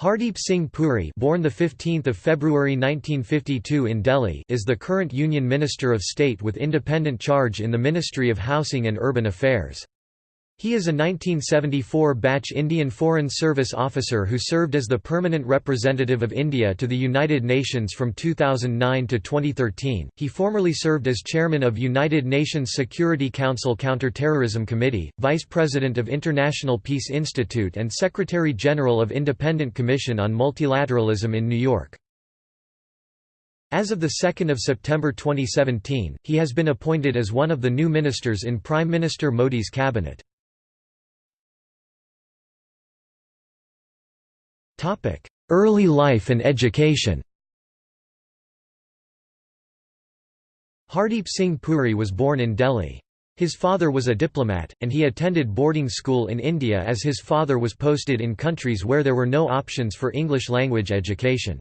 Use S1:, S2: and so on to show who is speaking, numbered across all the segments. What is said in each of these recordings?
S1: Hardeep Singh Puri born the 15th of February 1952 in Delhi is the current Union Minister of State with independent charge in the Ministry of Housing and Urban Affairs. He is a 1974 batch Indian Foreign Service officer who served as the permanent representative of India to the United Nations from 2009 to 2013. He formerly served as chairman of United Nations Security Council Counterterrorism Committee, vice president of International Peace Institute, and secretary general of Independent Commission on Multilateralism in New York. As of 2 September 2017, he has been appointed as one of the new ministers in Prime Minister Modi's cabinet. Early life and education Hardeep Singh Puri was born in Delhi. His father was a diplomat, and he attended boarding school in India as his father was posted in countries where there were no options for English language education.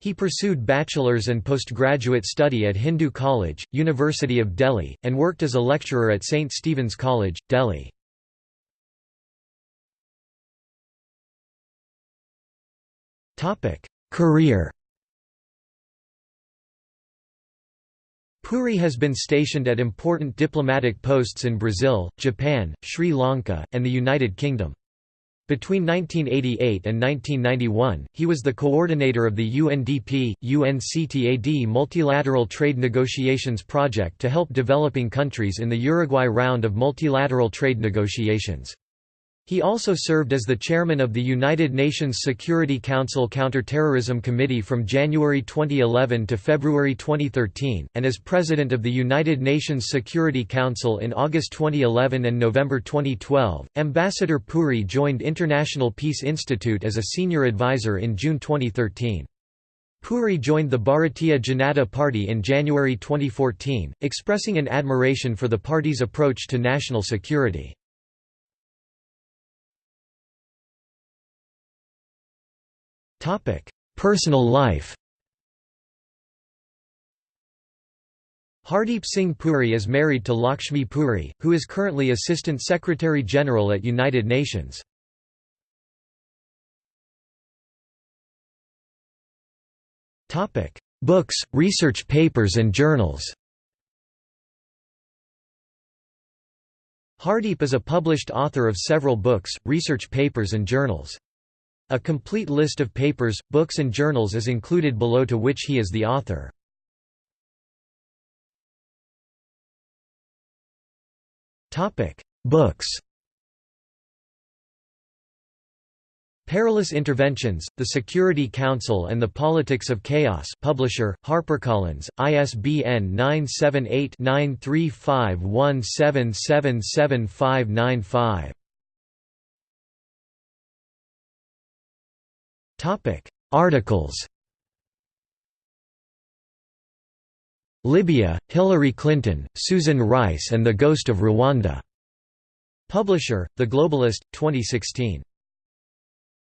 S1: He pursued bachelor's and postgraduate study at Hindu College, University of Delhi, and worked as a lecturer at St. Stephen's College, Delhi. Career Puri has been stationed at important diplomatic posts in Brazil, Japan, Sri Lanka, and the United Kingdom. Between 1988 and 1991, he was the coordinator of the UNDP, UNCTAD multilateral trade negotiations project to help developing countries in the Uruguay round of multilateral trade negotiations. He also served as the chairman of the United Nations Security Council Counterterrorism Committee from January 2011 to February 2013, and as president of the United Nations Security Council in August 2011 and November 2012. Ambassador Puri joined International Peace Institute as a senior advisor in June 2013. Puri joined the Bharatiya Janata Party in January 2014, expressing an admiration for the party's approach to national security. Personal life Hardeep Singh Puri is married to Lakshmi Puri, who is currently Assistant Secretary General at United Nations. Books, research papers and journals Hardeep is a published author of several books, research papers and journals. A complete list of papers, books and journals is included below to which he is the author. Books Perilous Interventions, The Security Council and the Politics of Chaos Publisher, HarperCollins, ISBN 978 93517777595
S2: Topic: Articles.
S1: Libya, Hillary Clinton, Susan Rice and the Ghost of Rwanda. Publisher, The Globalist, 2016.